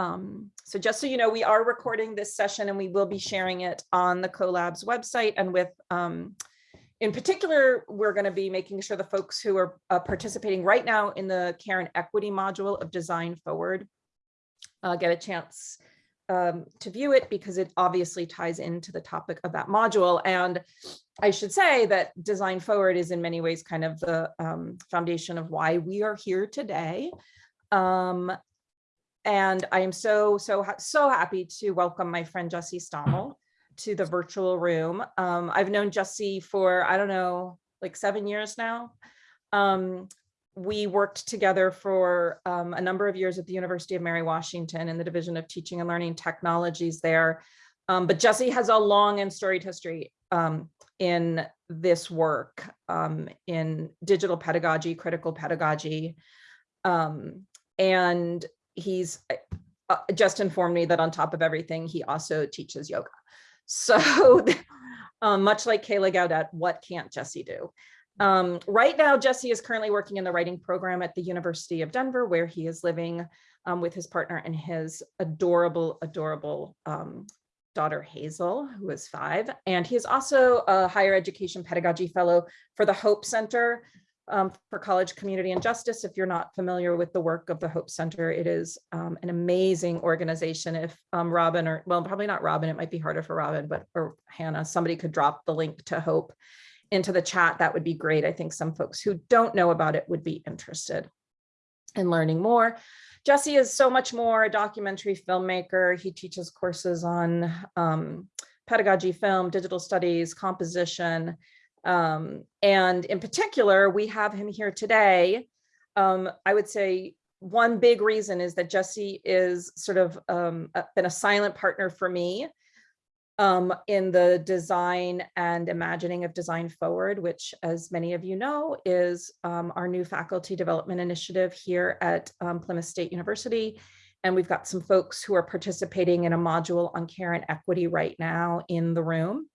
Um, so just so you know, we are recording this session and we will be sharing it on the CoLabs website and with, um, in particular, we're going to be making sure the folks who are uh, participating right now in the care and equity module of Design Forward uh, get a chance um, to view it because it obviously ties into the topic of that module. And I should say that Design Forward is in many ways kind of the um, foundation of why we are here today. Um, and I am so, so, so happy to welcome my friend Jesse Stommel to the virtual room. Um, I've known Jesse for, I don't know, like seven years now. Um, we worked together for um, a number of years at the University of Mary Washington in the Division of Teaching and Learning Technologies there. Um, but Jesse has a long and storied history um, in this work um, in digital pedagogy, critical pedagogy. Um, and he's uh, just informed me that on top of everything, he also teaches yoga. So um, much like Kayla Gaudet, what can't Jesse do? Um, right now, Jesse is currently working in the writing program at the University of Denver, where he is living um, with his partner and his adorable, adorable um, daughter Hazel, who is five. And he is also a higher education pedagogy fellow for the Hope Center, um, for college community and justice. If you're not familiar with the work of the Hope Center, it is um, an amazing organization. If um, Robin or, well, probably not Robin, it might be harder for Robin, but or Hannah, somebody could drop the link to Hope into the chat, that would be great. I think some folks who don't know about it would be interested in learning more. Jesse is so much more a documentary filmmaker. He teaches courses on um, pedagogy, film, digital studies, composition, um, and in particular, we have him here today. Um, I would say one big reason is that Jesse is sort of um, been a silent partner for me um, in the design and imagining of Design Forward, which as many of you know, is um, our new faculty development initiative here at um, Plymouth State University. And we've got some folks who are participating in a module on care and equity right now in the room.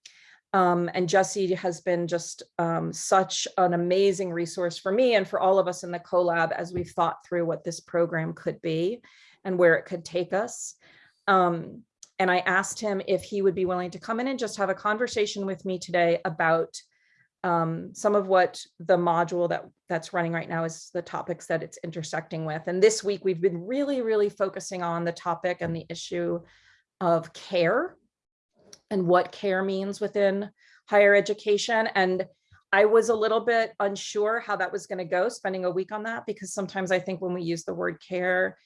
Um, and Jesse has been just um, such an amazing resource for me and for all of us in the CoLab as we've thought through what this program could be and where it could take us. Um, and I asked him if he would be willing to come in and just have a conversation with me today about um, some of what the module that that's running right now is the topics that it's intersecting with. And this week we've been really, really focusing on the topic and the issue of care and what care means within higher education. And I was a little bit unsure how that was going to go spending a week on that because sometimes I think when we use the word care,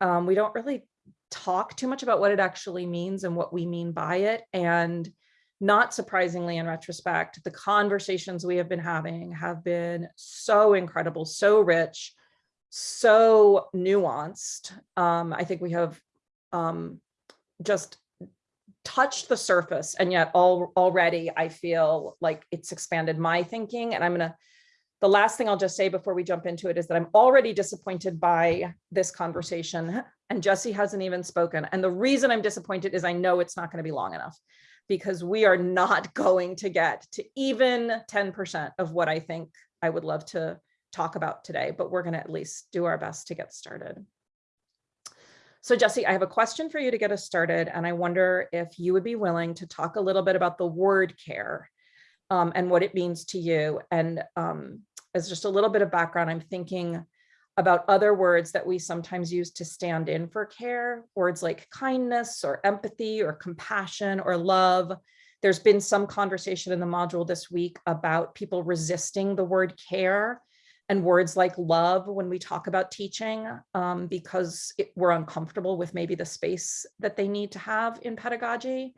um, we don't really talk too much about what it actually means and what we mean by it. And not surprisingly, in retrospect, the conversations we have been having have been so incredible, so rich, so nuanced. Um, I think we have um, just touched the surface and yet all, already I feel like it's expanded my thinking and I'm gonna, the last thing I'll just say before we jump into it is that I'm already disappointed by this conversation and Jesse hasn't even spoken. And the reason I'm disappointed is I know it's not gonna be long enough because we are not going to get to even 10% of what I think I would love to talk about today, but we're gonna at least do our best to get started. So Jesse, I have a question for you to get us started, and I wonder if you would be willing to talk a little bit about the word care um, and what it means to you. And um, as just a little bit of background, I'm thinking about other words that we sometimes use to stand in for care, words like kindness or empathy or compassion or love. There's been some conversation in the module this week about people resisting the word care and words like love when we talk about teaching um, because it, we're uncomfortable with maybe the space that they need to have in pedagogy.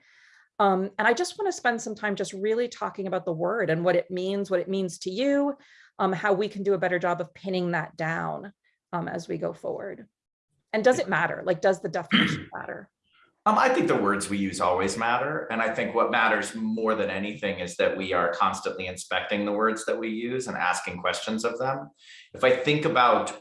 Um, and I just want to spend some time just really talking about the word and what it means, what it means to you, um, how we can do a better job of pinning that down um, as we go forward. And does it matter? Like, does the definition matter? Um, I think the words we use always matter. And I think what matters more than anything is that we are constantly inspecting the words that we use and asking questions of them. If I think about,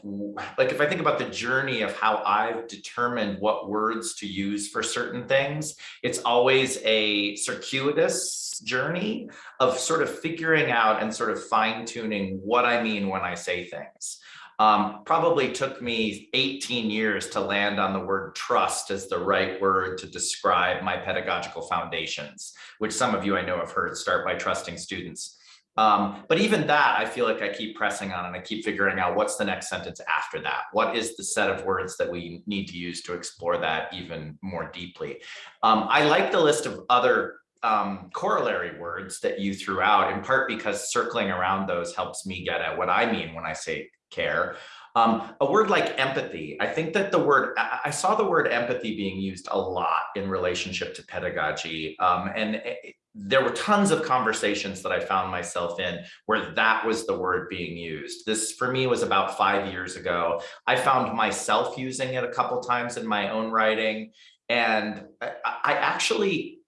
like, if I think about the journey of how I've determined what words to use for certain things, it's always a circuitous journey of sort of figuring out and sort of fine tuning what I mean when I say things. Um, probably took me 18 years to land on the word trust as the right word to describe my pedagogical foundations, which some of you I know have heard start by trusting students. Um, but even that, I feel like I keep pressing on and I keep figuring out what's the next sentence after that. What is the set of words that we need to use to explore that even more deeply? Um, I like the list of other um, corollary words that you threw out in part because circling around those helps me get at what I mean when I say care. Um, a word like empathy, I think that the word, I, saw the word empathy being used a lot in relationship to pedagogy. Um, and it, there were tons of conversations that I found myself in where that was the word being used. This for me was about five years ago. I found myself using it a couple times in my own writing. And I, I actually,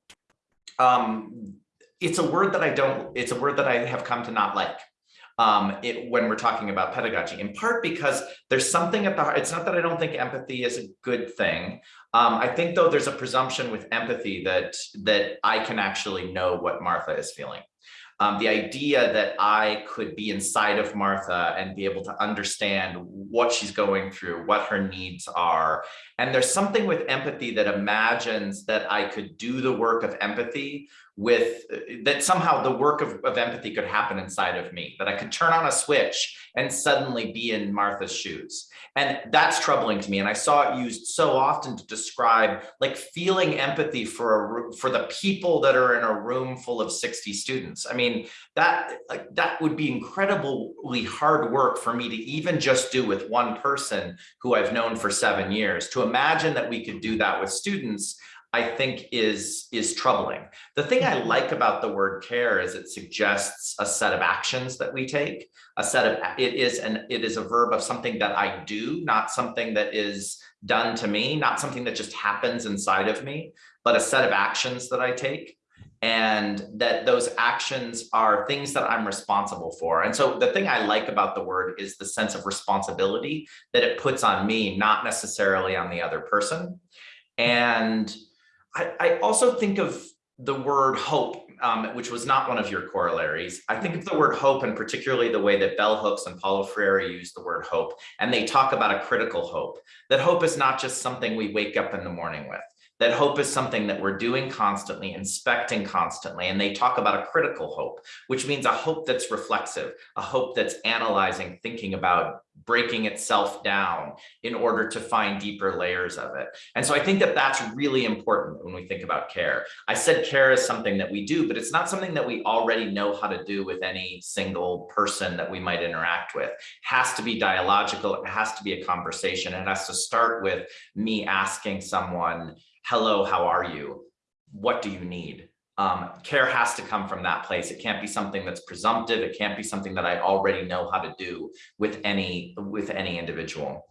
um, it's a word that I don't, it's a word that I have come to not like um, it, when we're talking about pedagogy, in part because there's something at the heart. It's not that I don't think empathy is a good thing. Um, I think though there's a presumption with empathy that that I can actually know what Martha is feeling. Um, the idea that I could be inside of Martha and be able to understand what she's going through, what her needs are. And there's something with empathy that imagines that I could do the work of empathy with uh, that somehow the work of, of empathy could happen inside of me, that I could turn on a switch and suddenly be in Martha's shoes. And that's troubling to me. And I saw it used so often to describe like feeling empathy for a, for the people that are in a room full of 60 students. I mean, that like, that would be incredibly hard work for me to even just do with one person who I've known for seven years. To imagine that we could do that with students I think is is troubling. The thing I mm-hmm. like about the word care is it suggests a set of actions that we take, a set of it is an it is a verb of something that I do, not something that is done to me, not something that just happens inside of me, but a set of actions that I take and that those actions are things that I'm responsible for. And so the thing I like about the word is the sense of responsibility that it puts on me, not necessarily on the other person. And I, I also think of the word hope, um, which was not one of your corollaries. I think of the word hope and particularly the way that bell hooks and Paulo Freire use the word hope. And they talk about a critical hope, that hope is not just something we wake up in the morning with that hope is something that we're doing constantly, inspecting constantly. And they talk about a critical hope, which means a hope that's reflexive, a hope that's analyzing, thinking about breaking itself down in order to find deeper layers of it. And so I think that that's really important when we think about care. I said care is something that we do, but it's not something that we already know how to do with any single person that we might interact with. It has to be dialogical, it has to be a conversation, it has to start with me asking someone, hello, how are you? What do you need? Um, care has to come from that place. It can't be something that's presumptive. It can't be something that I already know how to do with any with any individual.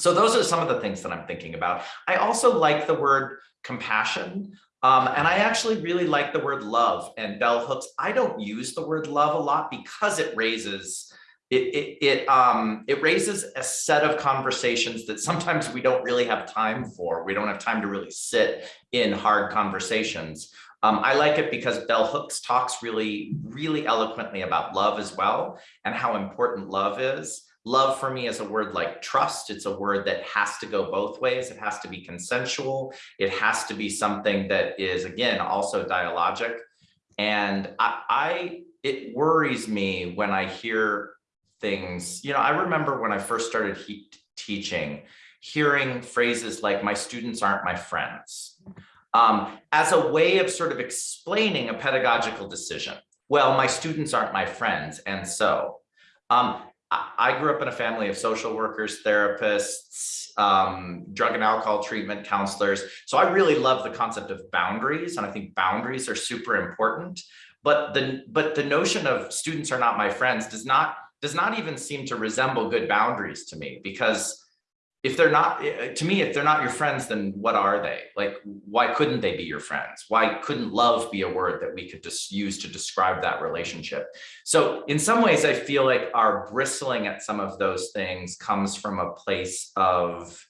So those are some of the things that I'm thinking about. I also like the word compassion. Um, and I actually really like the word love and bell hooks. I don't use the word love a lot because it raises it, it, it, um, it raises a set of conversations that sometimes we don't really have time for. We don't have time to really sit in hard conversations. Um, I like it because Bell Hooks talks really, really eloquently about love as well and how important love is. Love for me is a word like trust. It's a word that has to go both ways. It has to be consensual. It has to be something that is, again, also dialogic. And I, I it worries me when I hear things, you know, I remember when I first started he teaching, hearing phrases like my students aren't my friends um, as a way of sort of explaining a pedagogical decision. Well, my students aren't my friends. And so um, I grew up in a family of social workers, therapists, um, drug and alcohol treatment counselors. So I really love the concept of boundaries. And I think boundaries are super important. But the, but the notion of students are not my friends does not does not even seem to resemble good boundaries to me because if they're not eh, to me if they're not your friends then what are they? Like why couldn't they be your friends? Why couldn't love be a word that we could just use to describe that relationship? So in some ways i feel like our bristling at some of those things comes from a place of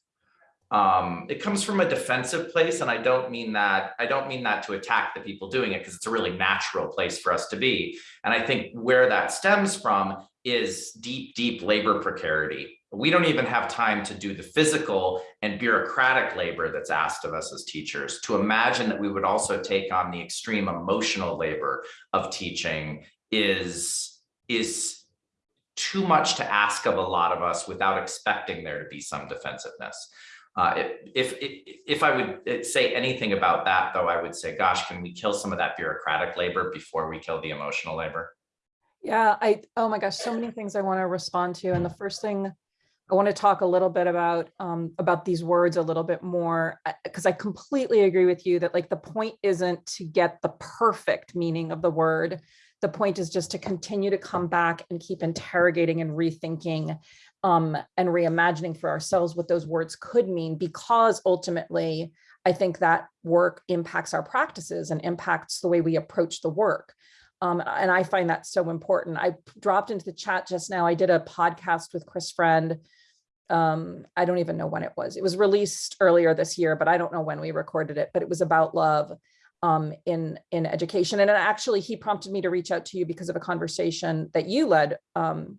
um, it comes from a defensive place and i don't mean that i don't mean that to attack the people doing it because it's a really natural place for us to be. And i think where that stems from is deep, deep labor precarity we don't even have time to do the physical and bureaucratic labor that's asked of us as teachers. To imagine that we would also take on the extreme emotional labor of teaching is, is too much to ask of a lot of us without expecting there to be some defensiveness. Uh, if, if, if I would say anything about that, though, I would say, gosh, can we kill some of that bureaucratic labor before we kill the emotional labor? Yeah, I, oh my gosh, so many things I want to respond to. And the first thing I want to talk a little bit about, um, about these words a little bit more, because I completely agree with you that like the point isn't to get the perfect meaning of the word. The point is just to continue to come back and keep interrogating and rethinking um, and reimagining for ourselves what those words could mean, because ultimately, I think that work impacts our practices and impacts the way we approach the work. Um, and I find that so important. I dropped into the chat just now. I did a podcast with Chris Friend. Um, I don't even know when it was. It was released earlier this year, but I don't know when we recorded it, but it was about love um, in, in education. And actually he prompted me to reach out to you because of a conversation that you led um,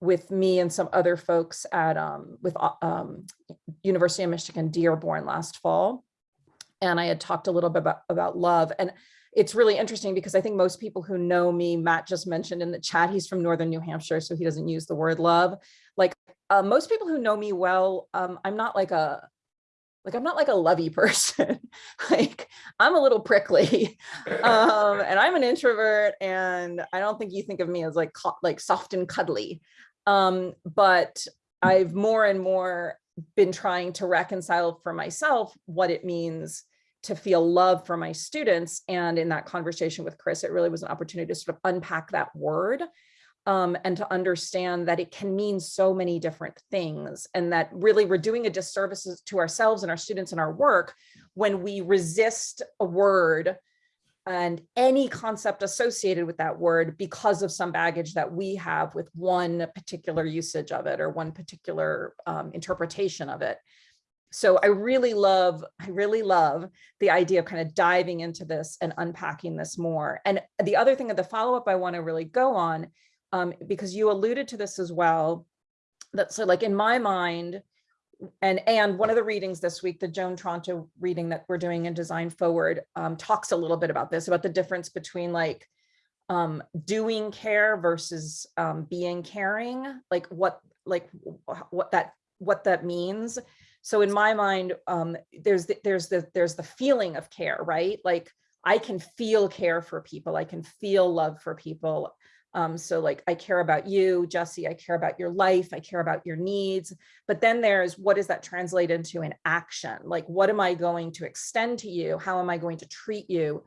with me and some other folks at um, with uh, um, University of Michigan Dearborn last fall. And I had talked a little bit about, about love. And it's really interesting because I think most people who know me, Matt just mentioned in the chat, he's from Northern New Hampshire, so he doesn't use the word love. Like uh, most people who know me well, um, I'm not like a, like I'm not like a lovey person. like I'm a little prickly um, and I'm an introvert and I don't think you think of me as like like soft and cuddly. Um, but I've more and more been trying to reconcile for myself what it means to feel love for my students. And in that conversation with Chris, it really was an opportunity to sort of unpack that word um, and to understand that it can mean so many different things and that really we're doing a disservice to ourselves and our students and our work when we resist a word and any concept associated with that word because of some baggage that we have with one particular usage of it or one particular um, interpretation of it. So I really love, I really love the idea of kind of diving into this and unpacking this more. And the other thing of the follow-up I want to really go on, um, because you alluded to this as well, that so like in my mind, and and one of the readings this week, the Joan Tronto reading that we're doing in Design Forward um, talks a little bit about this, about the difference between like um, doing care versus um, being caring, like what like what that what that means. So in my mind, um, there's the, there's the there's the feeling of care, right? Like I can feel care for people, I can feel love for people. Um, so like, I care about you, Jesse, I care about your life, I care about your needs, but then there's what does that translate into in action? Like, what am I going to extend to you? How am I going to treat you?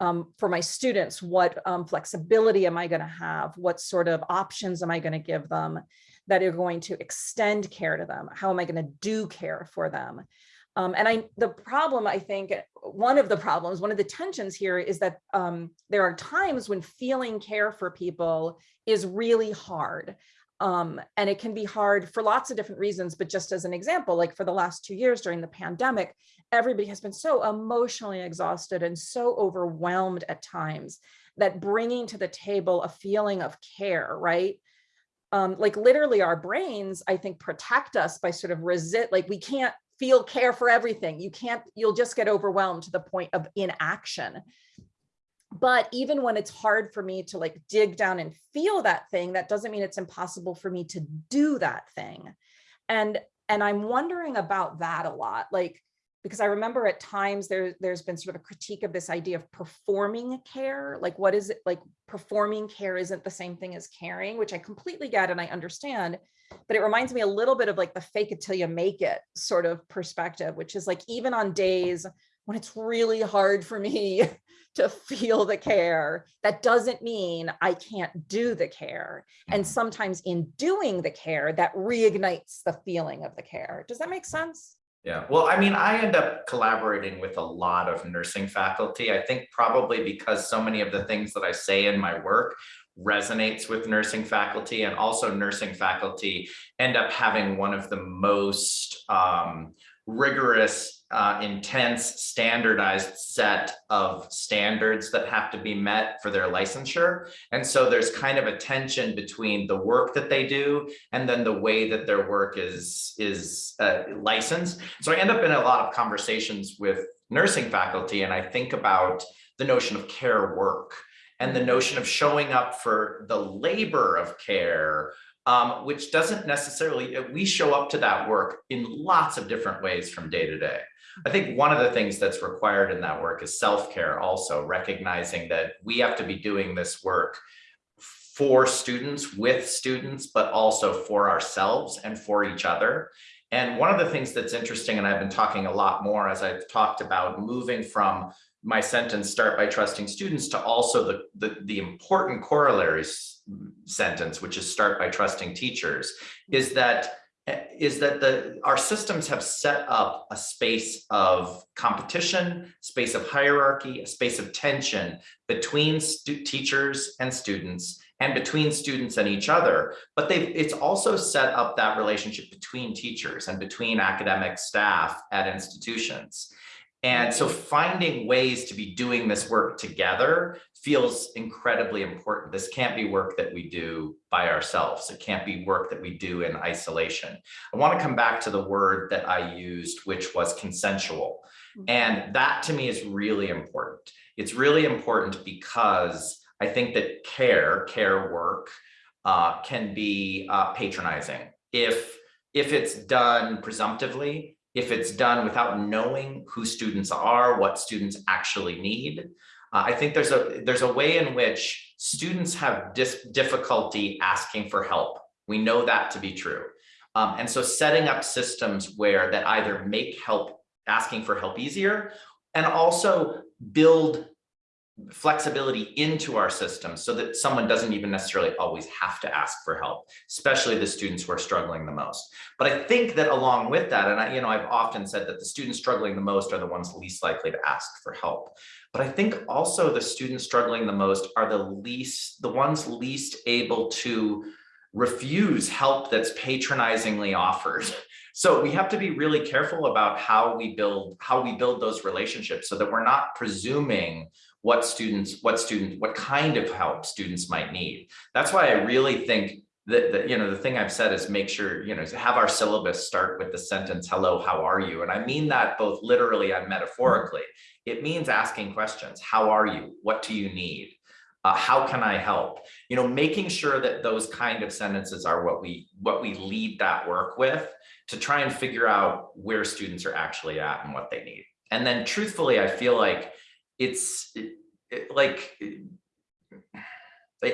Um, for my students, what um, flexibility am I gonna have? What sort of options am I gonna give them that are going to extend care to them? How am I gonna do care for them? Um, and I, the problem, I think, one of the problems, one of the tensions here is that um, there are times when feeling care for people is really hard. Um, and it can be hard for lots of different reasons, but just as an example, like for the last two years during the pandemic, everybody has been so emotionally exhausted and so overwhelmed at times that bringing to the table a feeling of care, right? Um, like literally our brains, I think, protect us by sort of resist, like we can't feel care for everything. You can't, you'll just get overwhelmed to the point of inaction. But even when it's hard for me to like dig down and feel that thing, that doesn't mean it's impossible for me to do that thing. And, and I'm wondering about that a lot. Like, because I remember at times there, there's been sort of a critique of this idea of performing care. Like, what is it like performing care isn't the same thing as caring, which I completely get and I understand but it reminds me a little bit of like the fake it till you make it sort of perspective, which is like even on days when it's really hard for me to feel the care, that doesn't mean I can't do the care. And Mm-hmm. sometimes in doing the care, that reignites the feeling of the care. Does that make sense? Yeah, well, I mean, I end up collaborating with a lot of nursing faculty. I think probably because so many of the things that I say in my work resonates with nursing faculty and also nursing faculty end up having one of the most um, rigorous, uh, intense, standardized set of standards that have to be met for their licensure. And so there's kind of a tension between the work that they do and then the way that their work is, is uh, licensed. So I end up in a lot of conversations with nursing faculty and I think about the notion of care work and the notion of showing up for the labor of care, um, which doesn't necessarily, we show up to that work in lots of different ways from day to day. I think one of the things that's required in that work is self-care also, recognizing that we have to be doing this work for students, with students, but also for ourselves and for each other. And one of the things that's interesting, and I've been talking a lot more as I've talked about moving from my sentence, start by trusting students, to also the, the, the important corollaries sentence, which is start by trusting teachers, is that Eh, is that the our systems have set up a space of competition, space of hierarchy, a space of tension between teachers and students and between students and each other. But they've it's also set up that relationship between teachers and between academic staff at institutions. And so finding ways to be doing this work together feels incredibly important. This can't be work that we do by ourselves. It can't be work that we do in isolation. I want to come back to the word that I used, which was consensual. And that to me is really important. It's really important because I think that care, care work, uh, can be uh, patronizing. If, if it's done presumptively, if it's done without knowing who students are, what students actually need. Uh, I think there's a there's a way in which students have difficulty asking for help. We know that to be true. Um, and so setting up systems where that either make help asking for help easier and also build flexibility into our system so that someone doesn't even necessarily always have to ask for help, especially the students who are struggling the most. But I think that along with that, and I, you know, I've often said that the students struggling the most are the ones least likely to ask for help. But I think also the students struggling the most are the least, the ones least able to refuse help that's patronizingly offered. So we have to be really careful about how we build how we build those relationships so that we're not presuming what students, what student, what kind of help students might need. That's why I really think that, that you know, the thing I've said is make sure, you know, have our syllabus start with the sentence, hello, how are you? And I mean that both literally and metaphorically. It means asking questions. How are you? What do you need? Uh, how can I help? You know, making sure that those kind of sentences are what we what we lead that work with to try and figure out where students are actually at and what they need. And then truthfully, I feel like it's it, it, like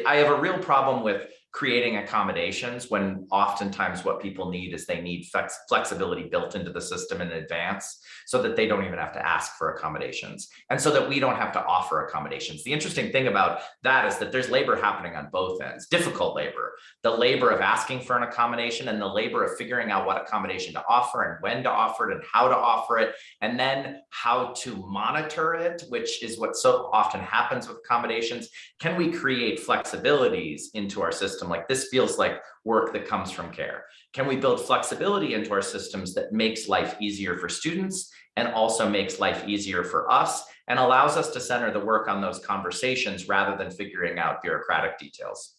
I have a real problem with creating accommodations when oftentimes what people need is they need flex flexibility built into the system in advance so that they don't even have to ask for accommodations and so that we don't have to offer accommodations. The interesting thing about that is that there's labor happening on both ends, difficult labor, the labor of asking for an accommodation and the labor of figuring out what accommodation to offer and when to offer it and how to offer it, and then how to monitor it, which is what so often happens with accommodations. Can we create flexibilities into our system? Like this feels like work that comes from care. Can we build flexibility into our systems that makes life easier for students and also makes life easier for us and allows us to center the work on those conversations rather than figuring out bureaucratic details.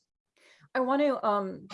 I want to um,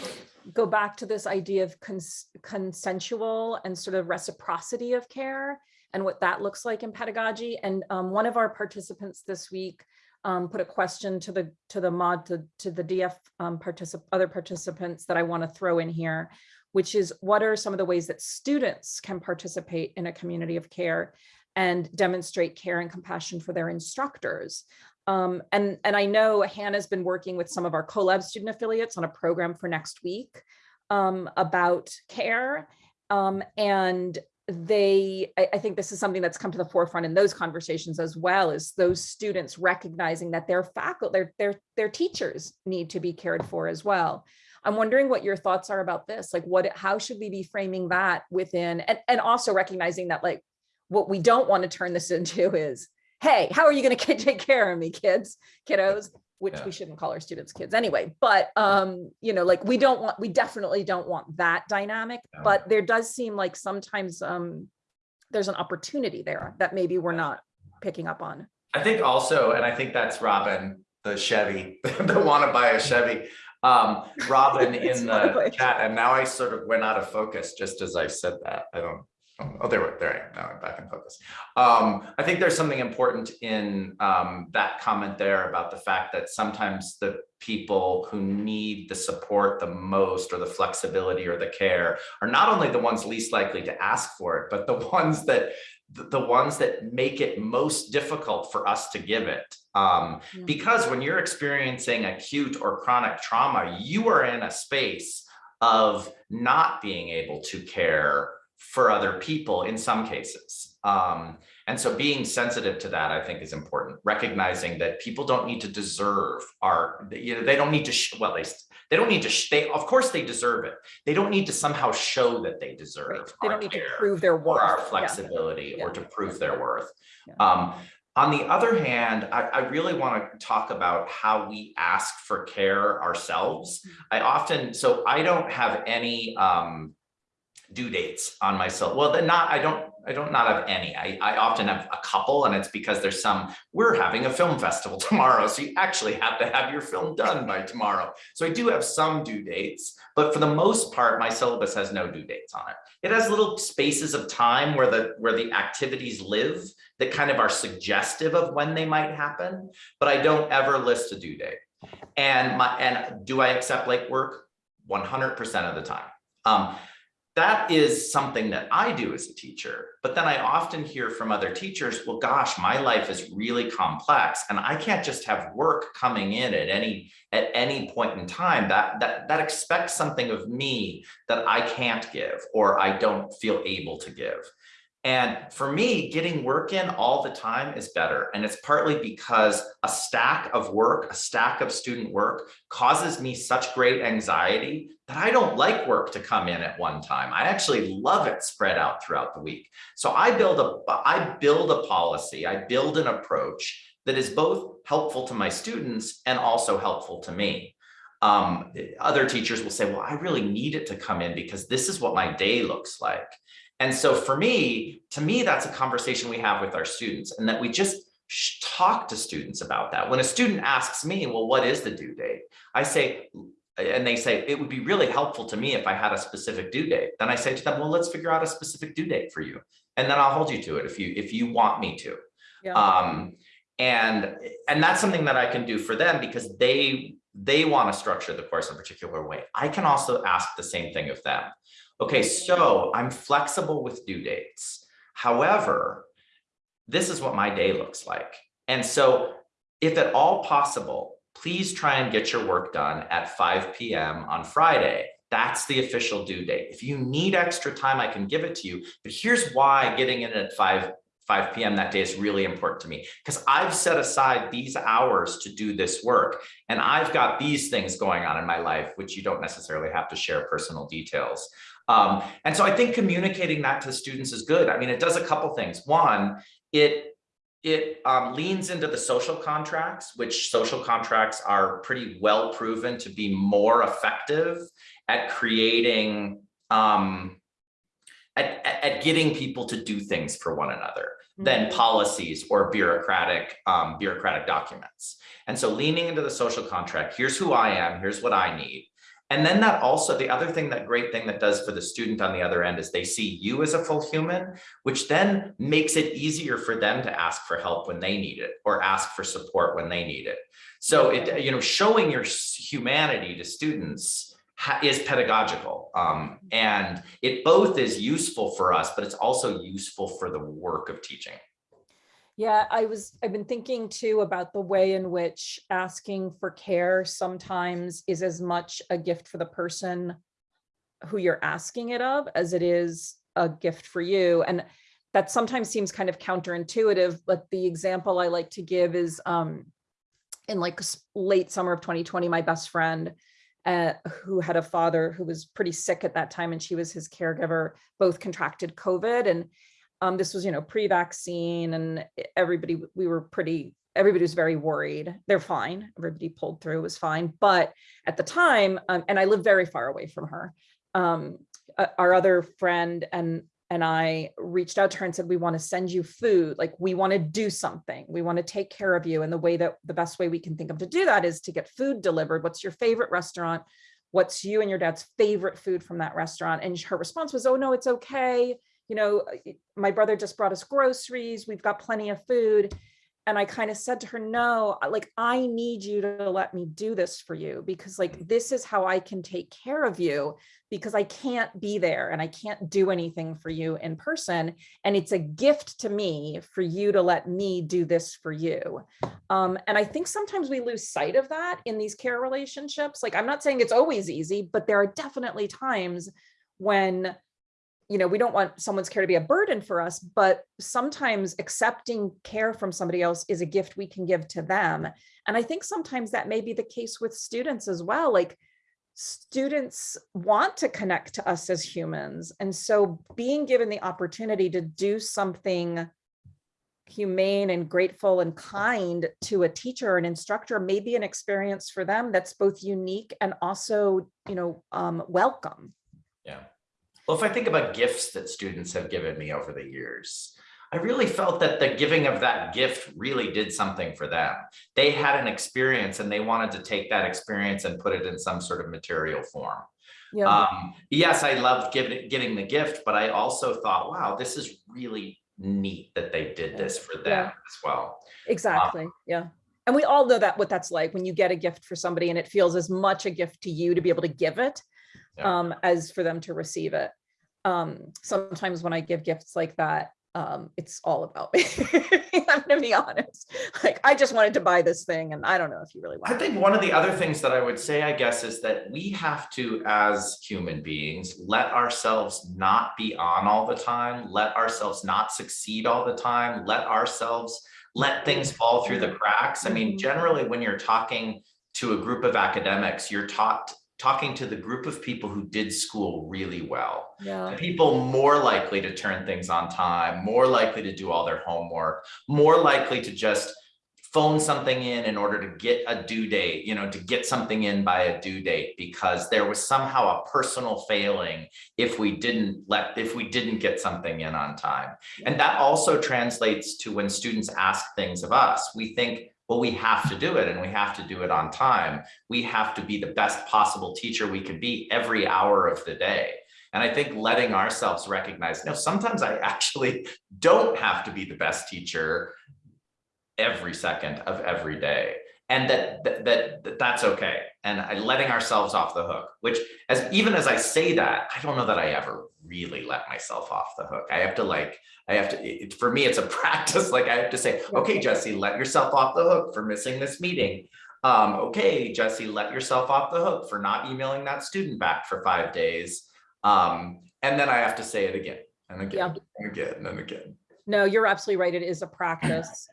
go back to this idea of cons consensual and sort of reciprocity of care and what that looks like in pedagogy. And um, one of our participants this week um, put a question to the to the mod to, to the DF um, particip other participants that I want to throw in here, which is what are some of the ways that students can participate in a community of care and demonstrate care and compassion for their instructors. Um, and, and I know Hannah's been working with some of our CoLab student affiliates on a program for next week um, about care. Um, and they, I, I, think this is something that's come to the forefront in those conversations as well is those students recognizing that their faculty, their, their, their teachers need to be cared for as well. I'm wondering what your thoughts are about this. Like what, how should we be framing that within, and, and also recognizing that like, what we don't want to turn this into is, hey, how are you going to take care of me, kids, kiddos? Which yeah. we shouldn't call our students kids anyway but um you know like we don't want we definitely don't want that dynamic yeah. but there does seem like sometimes um there's an opportunity there that maybe we're not picking up on. I think also, and I think that's Robin, the Chevy, the wanna buy a Chevy. Um, Robin in the chat, and now I sort of went out of focus just as I said that. I don't. Oh, there, there I am. Now I'm back in focus. Um, I think there's something important in um that comment there about the fact that sometimes the people who need the support the most or the flexibility or the care are not only the ones least likely to ask for it, but the ones that the, ones that make it most difficult for us to give it. Um, because when you're experiencing acute or chronic trauma, you are in a space of not being able to care for other people in some cases. Um, and so being sensitive to that, I think is important, recognizing that people don't need to deserve our, you know, they don't need to, well, they, they don't need to, they, of course they deserve it. They don't need to somehow show that they Right. deserve. They don't need to prove their or our worth. Yeah. flexibility or Yeah. to prove their worth. Yeah. Um, on the other hand, I, I really want to talk about how we ask for care ourselves. Mm-hmm. I often, so I don't have any um, due dates on myself. Well, then not, I don't, I don't not have any. I, I often have a couple and it's because there's some, we're having a film festival tomorrow. So you actually have to have your film done by tomorrow. So I do have some due dates, but for the most part, my syllabus has no due dates on it. It has little spaces of time where the, where the activities live that kind of are suggestive of when they might happen, but I don't ever list a due date. And my, and do I accept late work? One hundred percent of the time. Um, that is something that I do as a teacher, but then I often hear from other teachers, well, gosh, my life is really complex and I can't just have work coming in at any, at any point in time that, that, that expects something of me that I can't give or I don't feel able to give. And for me, getting work in all the time is better. And it's partly because a stack of work, a stack of student work causes me such great anxiety that I don't like work to come in at one time. I actually love it spread out throughout the week. So I build a, I build a policy, I build an approach that is both helpful to my students and also helpful to me. Um, other teachers will say, well, I really need it to come in because this is what my day looks like. And so for me, to me, that's a conversation we have with our students and that we just talk to students about that. When a student asks me, well, what is the due date? I say, and they say, it would be really helpful to me if I had a specific due date. Then I say to them, well, let's figure out a specific due date for you. And then I'll hold you to it if you, if you want me to. Yeah. Um, and, and that's something that I can do for them because they, they want to structure the course in a particular way. I can also ask the same thing of them. Okay, so I'm flexible with due dates. However, this is what my day looks like. And so if at all possible, please try and get your work done at 5 p.m. on Friday. That's the official due date. If you need extra time, I can give it to you. But here's why getting in at 5 5 p.m. that day is really important to me because I've set aside these hours to do this work and I've got these things going on in my life, which you don't necessarily have to share personal details. Um, and so I think communicating that to students is good. I mean, it does a couple things. One, it it um, leans into the social contracts, which social contracts are pretty well proven to be more effective at creating um, at, at, getting people to do things for one another than Mhm. policies or bureaucratic um, bureaucratic documents. And so leaning into the social contract, here's who I am, here's what I need. And then that also, the other thing, that great thing that does for the student on the other end is they see you as a full human, which then makes it easier for them to ask for help when they need it or ask for support when they need it. So it, you know, showing your humanity to students is pedagogical. Um, and it both is useful for us, but it's also useful for the work of teaching. Yeah, I was, I've been thinking too about the way in which asking for care sometimes is as much a gift for the person who you're asking it of as it is a gift for you. And that sometimes seems kind of counterintuitive, but the example I like to give is um, in like late summer of 2020, my best friend uh, who had a father who was pretty sick at that time and she was his caregiver, both contracted COVID and um, this was, you know, pre-vaccine and everybody, we were pretty, everybody was very worried. They're fine. Everybody pulled through, was fine. But at the time, um, and I live very far away from her, um, uh, our other friend and and I reached out to her and said, we want to send you food. Like we want to do something. We want to take care of you. And the way that the best way we can think of to do that is to get food delivered. What's your favorite restaurant? What's you and your dad's favorite food from that restaurant? And her response was, oh no, it's okay. You know, my brother just brought us groceries. We've got plenty of food. And I kind of said to her, no, like, I need you to let me do this for you because like, this is how I can take care of you because I can't be there and I can't do anything for you in person. And it's a gift to me for you to let me do this for you. Um, and I think sometimes we lose sight of that in these care relationships. Like, I'm not saying it's always easy, but there are definitely times when you know, we don't want someone's care to be a burden for us, but sometimes accepting care from somebody else is a gift we can give to them. And I think sometimes that may be the case with students as well. Like students want to connect to us as humans. And so being given the opportunity to do something humane and grateful and kind to a teacher or an instructor may be an experience for them that's both unique and also, you know, um, welcome. Yeah. Well, if I think about gifts that students have given me over the years, I really felt that the giving of that gift really did something for them. They had an experience and they wanted to take that experience and put it in some sort of material form. Yeah. Um, yes, I loved giving, getting the gift, but I also thought, wow, this is really neat that they did this for them Yeah. as well. Exactly. Yeah. And we all know that what that's like when you get a gift for somebody and it feels as much a gift to you to be able to give it Yeah. um, as for them to receive it. Um, sometimes when I give gifts like that, um, it's all about me. I'm gonna be honest. Like I just wanted to buy this thing and I don't know if you really I want it. think one of the other things that I would say, I guess, is that we have to, as human beings, let ourselves not be on all the time, let ourselves not succeed all the time, let ourselves, let things fall through the cracks. I mean, Mhm. generally, when you're talking to a group of academics, you're taught, talking to the group of people who did school really well. Yeah. People more likely to turn things on time, more likely to do all their homework, more likely to just phone something in in order to get a due date, you know, to get something in by a due date because there was somehow a personal failing if we didn't let, if we didn't get something in on time. And that also translates to when students ask things of us, we think, well, we have to do it and we have to do it on time. We have to be the best possible teacher we can be every hour of the day. And I think letting ourselves recognize, no, sometimes I actually don't have to be the best teacher every second of every day. And that, that, that, that that's okay. And I, letting ourselves off the hook, which as even as I say that, I don't know that I ever really let myself off the hook. I have to like, I have to, it, for me, it's a practice. Like I have to say, okay, Jesse, let yourself off the hook for missing this meeting. Um, okay, Jesse, let yourself off the hook for not emailing that student back for five days. Um, and then I have to say it again and again and again and again. No, you're absolutely right. It is a practice.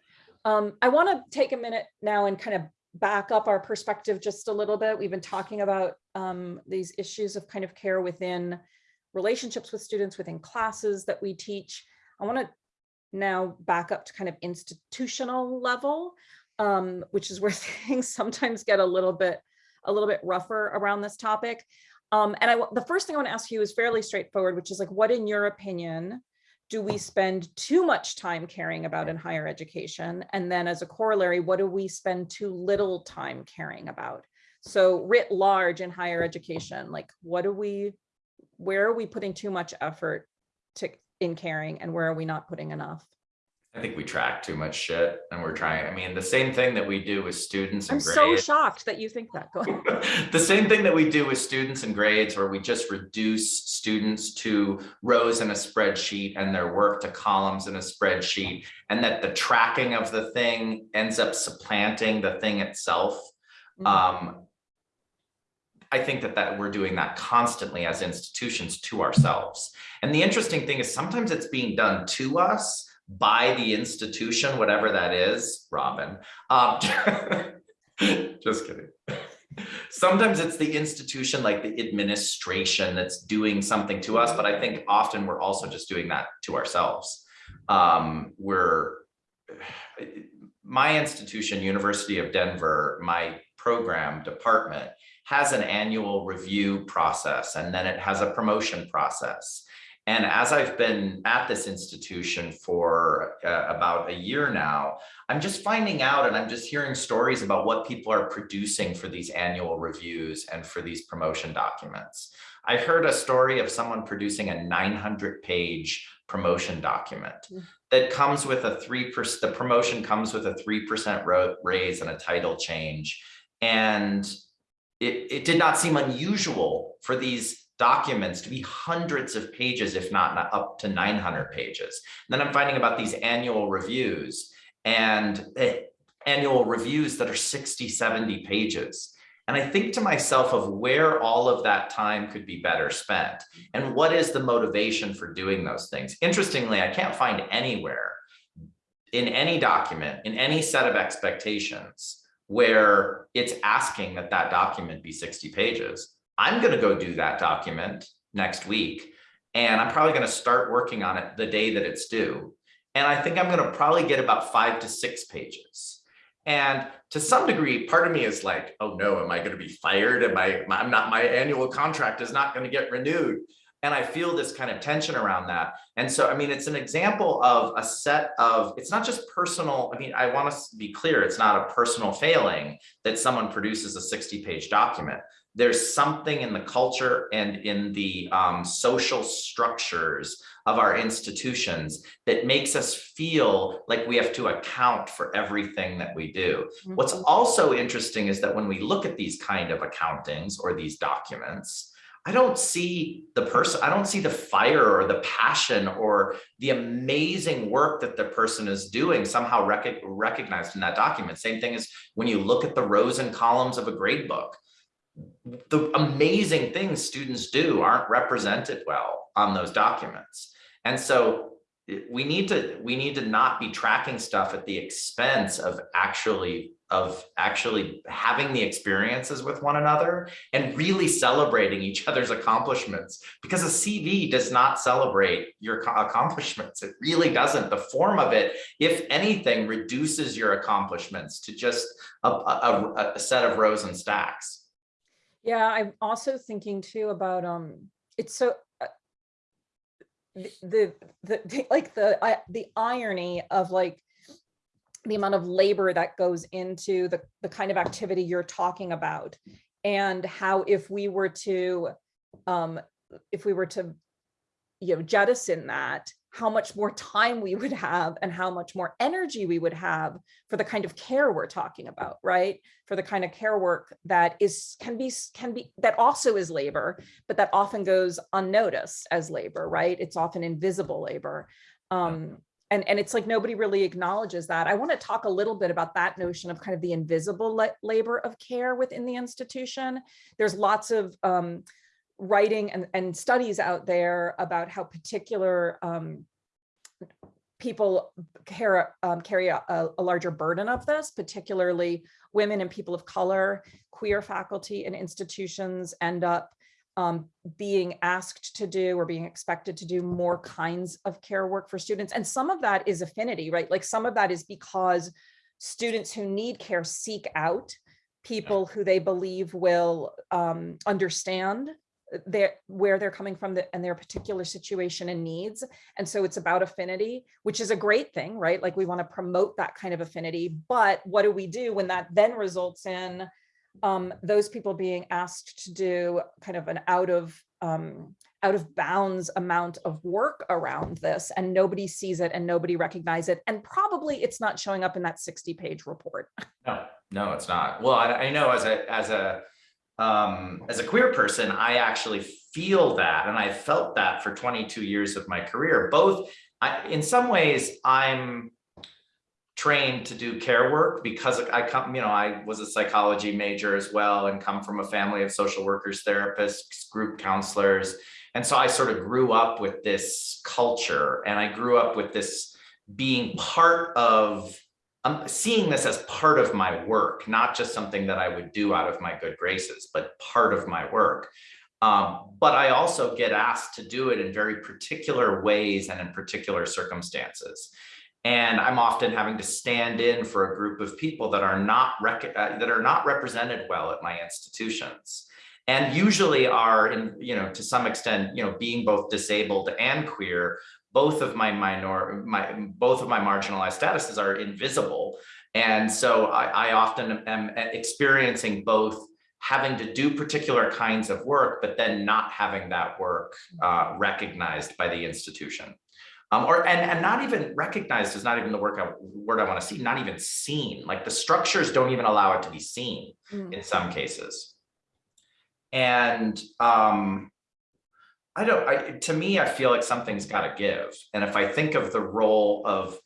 Um, I want to take a minute now and kind of back up our perspective just a little bit. We've been talking about um, these issues of kind of care within relationships with students, within classes that we teach. I want to now back up to kind of institutional level, um, which is where things sometimes get a little bit a little bit rougher around this topic. Um, and I, the first thing I want to ask you is fairly straightforward, which is like, what in your opinion do we spend too much time caring about in higher education? And then as a corollary, what do we spend too little time caring about? So writ large in higher education, like what do we, where are we putting too much effort to in caring and where are we not putting enough? I think we track too much shit and we're trying, I mean, the same thing that we do with students I'm and so shocked that you think that. Go ahead. The same thing that we do with students and grades where we just reduce students to rows in a spreadsheet and their work to columns in a spreadsheet. And that the tracking of the thing ends up supplanting the thing itself. Mhm. Um, I think that that we're doing that constantly as institutions to ourselves. And the interesting thing is sometimes it's being done to us by the institution, whatever that is, Robin. Um, just kidding. Sometimes it's the institution like the administration that's doing something to us, but I think often we're also just doing that to ourselves. Um, we're my institution, University of Denver, my program department has an annual review process and then it has a promotion process. And as I've been at this institution for uh, about a year now, I'm just finding out and I'm just hearing stories about what people are producing for these annual reviews and for these promotion documents. I heard a story of someone producing a 900 page promotion document Mm. that comes with a 3%, the promotion comes with a 3% raise and a title change. And it, it did not seem unusual for these documents to be hundreds of pages, if not up to 900 pages. And then I'm finding about these annual reviews and eh, annual reviews that are 60, 70 pages. And I think to myself of where all of that time could be better spent and what is the motivation for doing those things. Interestingly, I can't find anywhere in any document, in any set of expectations where it's asking that that document be 60 pages. I'm going to go do that document next week. And I'm probably going to start working on it the day that it's due. And I think I'm going to probably get about five to six pages. And to some degree, part of me is like, oh no, am I going to be fired? Am I, I'm not, my annual contract is not going to get renewed. And I feel this kind of tension around that. And so, I mean, it's an example of a set of, it's not just personal. I mean, I want to be clear, it's not a personal failing that someone produces a 60 page document. There's something in the culture and in the um, social structures of our institutions that makes us feel like we have to account for everything that we do. What's also interesting is that when we look at these kind of accountings or these documents, I don't see the person, I don't see the fire or the passion or the amazing work that the person is doing somehow rec recognized in that document. Same thing as when you look at the rows and columns of a grade book. The amazing things students do aren't represented well on those documents. And so eh, we need to we need to not be tracking stuff at the expense of actually of actually having the experiences with one another and really celebrating each other's accomplishments because a CV does not celebrate your accomplishments. It really doesn't. The form of it, if anything, reduces your accomplishments to just a, a, a set of rows and stacks. Yeah, I'm also thinking too about, um, it's so, uh, the, the, the, like the, the irony of like, the amount of labor that goes into the, the kind of activity you're talking about and how if we were to, um, if we were to, you know, jettison that, how much more time we would have and how much more energy we would have for the kind of care we're talking about, right? For the kind of care work that is can be can be that also is labor, but that often goes unnoticed as labor, right? It's often invisible labor. Um, and, and it's like nobody really acknowledges that. I want to talk a little bit about that notion of kind of the invisible labor of care within the institution. There's lots of um, writing and, and studies out there about how particular um, people care, um, carry a, a, larger burden of this, particularly women and people of color, queer faculty and institutions end up um, being asked to do or being expected to do more kinds of care work for students. And some of that is affinity, right? Like some of that is because students who need care seek out people who they believe will um, understand their where they're coming from the, and their particular situation and needs. And so it's about affinity, which is a great thing, right? Like we want to promote that kind of affinity. But what do we do when that then results in um, those people being asked to do kind of an out of um, out of bounds amount of work around this and nobody sees it and nobody recognizes it. And probably it's not showing up in that 60 page report. No, no, it's not. Well, I, I know as a, as a, um, as a queer person, I actually feel that and I felt that for 22 years of my career, both I, in some ways I'm trained to do care work because I come, you know, I was a psychology major as well and come from a family of social workers, therapists, group counselors. And so I sort of grew up with this culture and I grew up with this being part of I'm seeing this as part of my work, not just something that I would do out of my good graces, but part of my work. Um, but I also get asked to do it in very particular ways and in particular circumstances. And I'm often having to stand in for a group of people that are not uh, that are not represented well at my institutions. and usually are in, you know, to some extent, you know, being both disabled and queer, both of my minor, my, both of my marginalized statuses are invisible. And so I, I often am experiencing both having to do particular kinds of work, but then not having that work uh, recognized by the institution. Um, or and, and not even recognized is not even the work I, word I want to see, not even seen. Like the structures don't even allow it to be seen Mm. in some cases. And um, I don't, I, to me, I feel like something's got to give. And if I think of the role of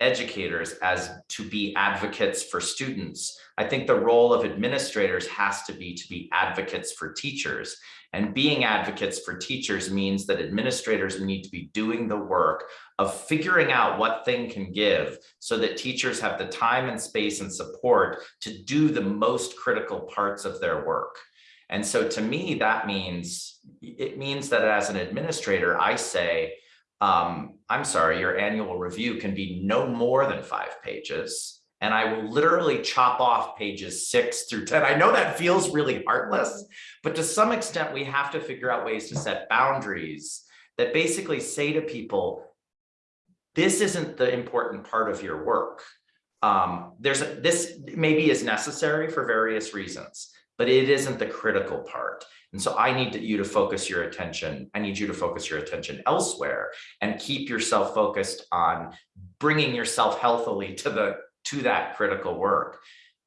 educators as to be advocates for students, I think the role of administrators has to be to be advocates for teachers. And being advocates for teachers means that administrators need to be doing the work of figuring out what thing can give so that teachers have the time and space and support to do the most critical parts of their work. And so to me, that means, it means that as an administrator, I say, um, I'm sorry, your annual review can be no more than five pages. And I will literally chop off pages six through 10. I know that feels really heartless, but to some extent, we have to figure out ways to set boundaries that basically say to people, this isn't the important part of your work. Um, there's a, this maybe is necessary for various reasons, but it isn't the critical part. And so I need to, you to focus your attention. I need you to focus your attention elsewhere and keep yourself focused on bringing yourself healthily to the to that critical work.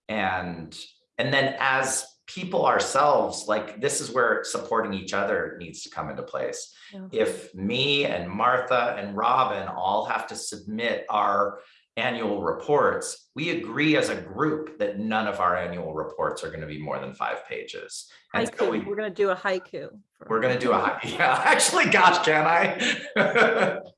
And and then as people ourselves, like this is where supporting each other needs to come into place. Yeah. If me and Martha and Robin all have to submit our annual reports, we agree as a group that none of our annual reports are going to be more than five pages. And so we, we're gonna do a haiku. we're gonna do a, haiku. yeah, actually, gosh, can I?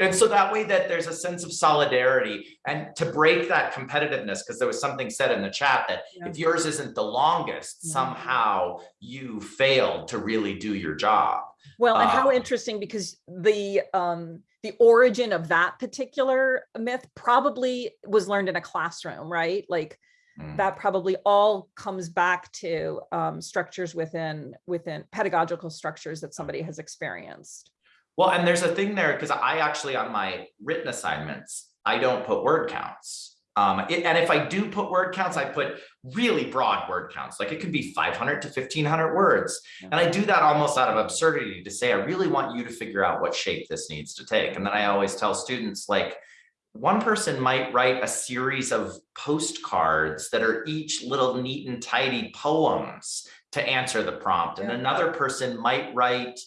And so that way that there's a sense of solidarity and to break that competitiveness, because there was something said in the chat that Yeah. if yours isn't the longest, Mhm. somehow you failed to really do your job. Well, and how Uh, interesting because the um the origin of that particular myth probably was learned in a classroom, right? Like Mm. that probably all comes back to um structures within within pedagogical structures that somebody has experienced. Well, and there's a thing there, because I actually, on my written assignments, I don't put word counts. Um, it- and if I do put word counts, I put really broad word counts, like it could be five hundred to fifteen hundred words. Yeah. And I do that almost out of absurdity to say, I really want you to figure out what shape this needs to take. And then I always tell students like, one person might write a series of postcards that are each little neat and tidy poems to answer the prompt. And another person might write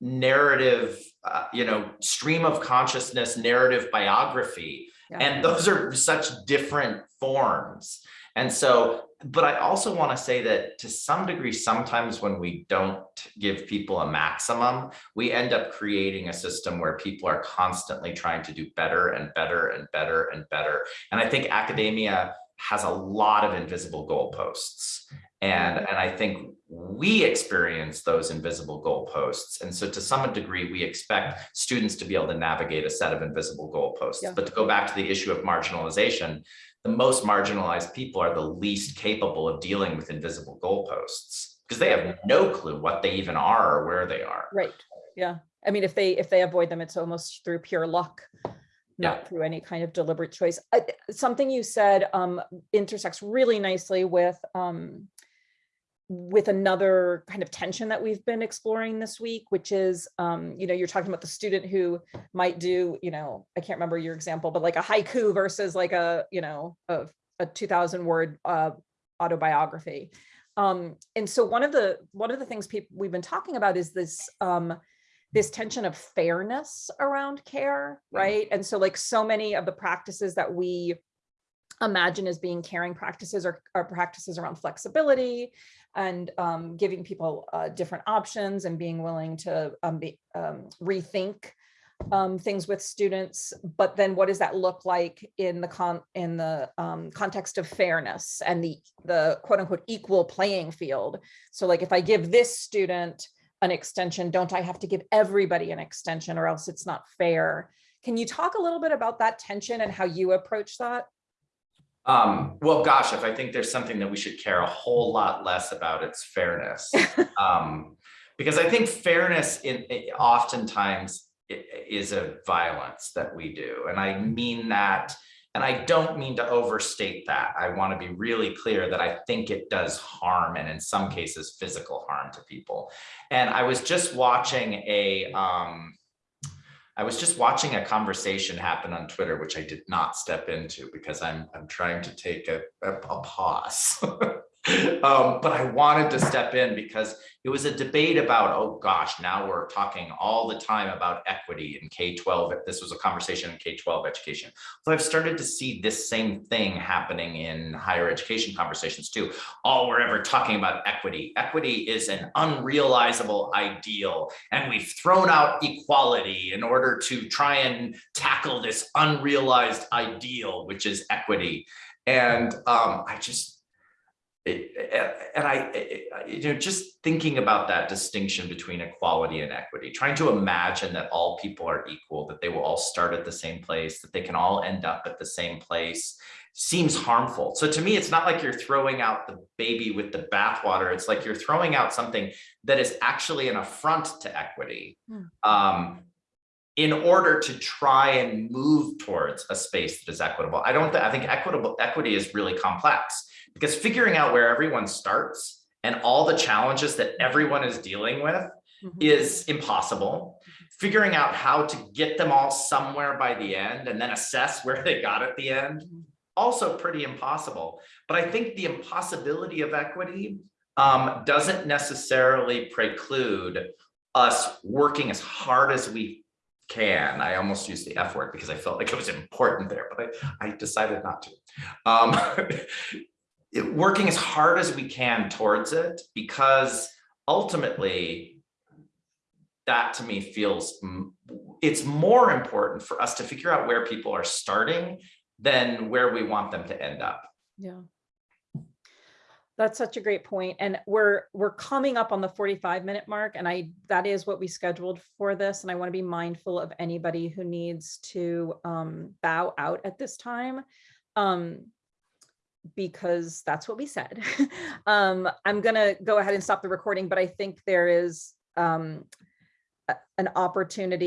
narrative, uh, you know, stream of consciousness, narrative biography. Yeah. And those are such different forms. And so, but I also want to say that to some degree, sometimes when we don't give people a maximum, we end up creating a system where people are constantly trying to do better and better and better and better. And I think academia has a lot of invisible goalposts. And, mm-hmm. and I think we experience those invisible goalposts. And so to some degree, we expect students to be able to navigate a set of invisible goalposts. Yeah. But to go back to the issue of marginalization, the most marginalized people are the least capable of dealing with invisible goalposts because they have no clue what they even are or where they are. Right, yeah. I mean, if they if they avoid them, it's almost through pure luck. Not through any kind of deliberate choice. I- Something you said um intersects really nicely with um with another kind of tension that we've been exploring this week, which is, um, you know, you're talking about the student who might do, you know, I can't remember your example, but like a haiku versus like a, you know, a, a 2000 word uh, autobiography. Um, and so one of the, one of the things people, we've been talking about is this, um, this tension of fairness around care, right? And so like so many of the practices that we imagine as being caring practices are, are practices around flexibility and um, giving people uh, different options and being willing to um, be, um, rethink um, things with students. But then what does that look like in the con in the um, context of fairness and the the quote unquote equal playing field? So like if I give this student an extension, don't I have to give everybody an extension or else it's not fair? Can you talk a little bit about that tension and how you approach that? Um, well, gosh, if I think there's something that we should care a whole lot less about, it's fairness. Um, because I think fairness in, i- oftentimes is a violence that we do. And I mean that, and I don't mean to overstate that. I want to be really clear that I think it does harm and in some cases physical harm to people. And I was just watching a, um, I was just watching a conversation happen on Twitter, which I did not step into because I'm I'm trying to take a, a, a pause. um, but I wanted to step in because it was a debate about, oh gosh, now we're talking all the time about equity in K-12. This was a conversation in K-12 education. So I've started to see this same thing happening in higher education conversations too. All we're ever talking about equity. Equity is an unrealizable ideal and we've thrown out equality in order to try and tackle this unrealized ideal, which is equity. And um, I just, and I, you know, just thinking about that distinction between equality and equity, trying to imagine that all people are equal, that they will all start at the same place, that they can all end up at the same place, seems harmful. So to me, it's not like you're throwing out the baby with the bathwater. It's like you're throwing out something that is actually an affront to equity. Hmm. Um, in order to try and move towards a space that is equitable. I don't, thi- I think equitable equity is really complex because figuring out where everyone starts and all the challenges that everyone is dealing with Mhm. is impossible. Figuring out how to get them all somewhere by the end and then assess where they got at the end, Mhm. also pretty impossible. But I think the impossibility of equity um, doesn't necessarily preclude us working as hard as we can. I almost used the F word because I felt like it was important there, but I, I decided not to. Um, working as hard as we can towards it because ultimately that to me feels it's more important for us to figure out where people are starting than where we want them to end up. Yeah. That's such a great point. And we're, we're coming up on the 45 minute mark and I, that is what we scheduled for this. And I want to be mindful of anybody who needs to um, bow out at this time. Um, because that's what we said. um, I'm gonna go ahead and stop the recording, but I think there is um, an opportunity